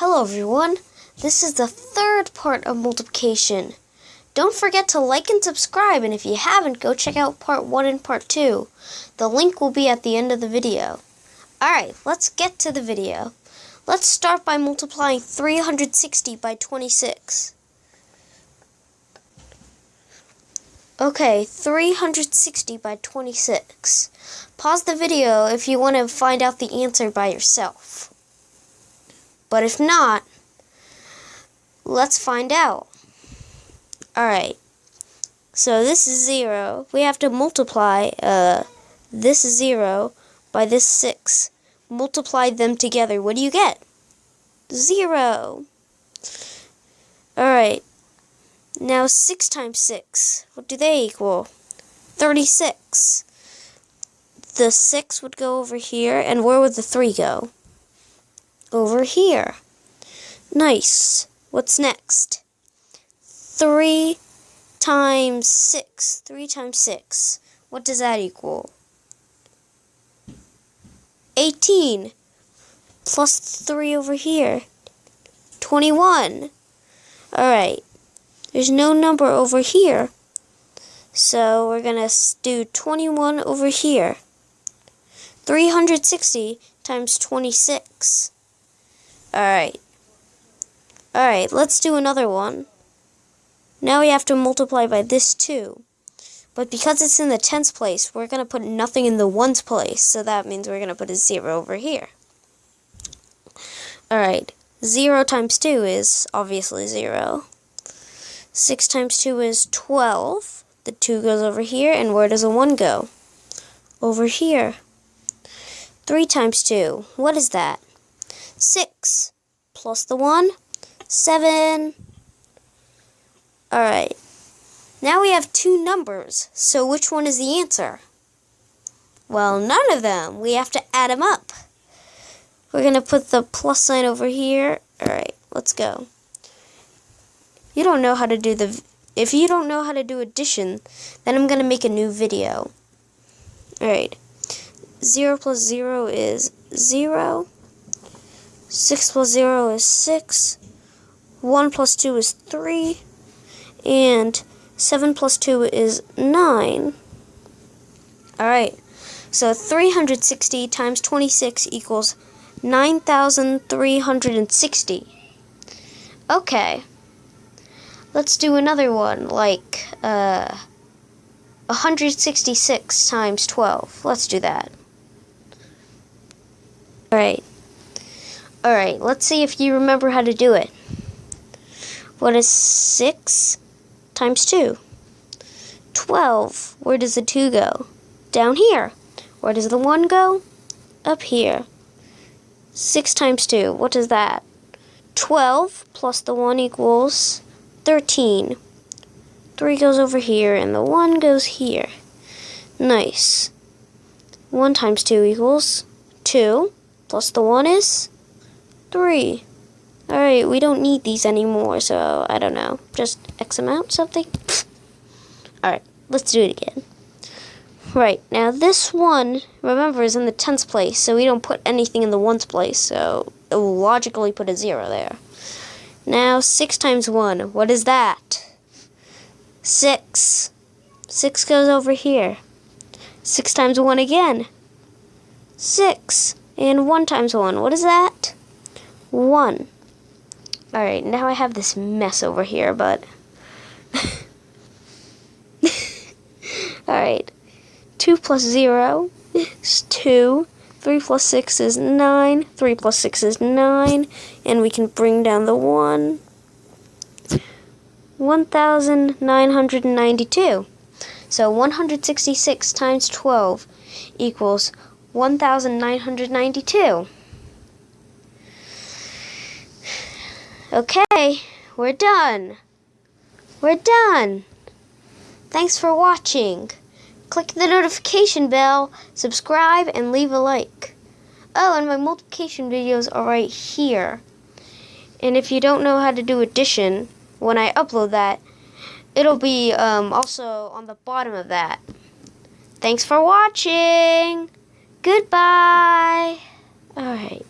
Hello everyone, this is the third part of multiplication. Don't forget to like and subscribe and if you haven't, go check out part 1 and part 2. The link will be at the end of the video. Alright, let's get to the video. Let's start by multiplying 360 by 26. Okay, 360 by 26. Pause the video if you want to find out the answer by yourself. But if not, let's find out. Alright, so this is 0. We have to multiply uh, this 0 by this 6. Multiply them together. What do you get? 0. Alright, now 6 times 6. What do they equal? 36. The 6 would go over here, and where would the 3 go? Over here. Nice. What's next? 3 times 6. 3 times 6. What does that equal? 18. Plus 3 over here. 21. Alright. There's no number over here. So we're going to do 21 over here. 360 times 26. Alright. Alright, let's do another one. Now we have to multiply by this too. But because it's in the tens place, we're going to put nothing in the ones place. So that means we're going to put a 0 over here. Alright, 0 times 2 is obviously 0. 6 times 2 is 12. The 2 goes over here, and where does a 1 go? Over here. 3 times 2, what is that? 6 plus the 1, 7. Alright. Now we have two numbers, so which one is the answer? Well, none of them. We have to add them up. We're going to put the plus sign over here. Alright, let's go. You don't know how to do the... If you don't know how to do addition, then I'm going to make a new video. Alright. 0 plus 0 is 0. 6 plus 0 is 6. 1 plus 2 is 3. And 7 plus 2 is 9. Alright, so 360 times 26 equals 9,360. Okay, let's do another one, like uh, 166 times 12. Let's do that. Alright. Alright, let's see if you remember how to do it. What is 6 times 2? 12. Where does the 2 go? Down here. Where does the 1 go? Up here. 6 times 2. What is that? 12 plus the 1 equals 13. 3 goes over here, and the 1 goes here. Nice. 1 times 2 equals 2, plus the 1 is Three. Alright, we don't need these anymore, so I don't know. Just X amount something? Alright, let's do it again. Right, now this one, remember, is in the tens place, so we don't put anything in the ones place, so it will logically put a zero there. Now, 6 times 1, what is that? 6. 6 goes over here. 6 times 1 again. 6. And 1 times 1, what is that? 1. Alright, now I have this mess over here, but... Alright. 2 plus 0 is 2. 3 plus 6 is 9. 3 plus 6 is 9. And we can bring down the 1. 1,992. So 166 times 12 equals 1,992. Okay, we're done. We're done. Thanks for watching. Click the notification bell, subscribe, and leave a like. Oh, and my multiplication videos are right here. And if you don't know how to do addition, when I upload that, it'll be um, also on the bottom of that. Thanks for watching. Goodbye. Alright.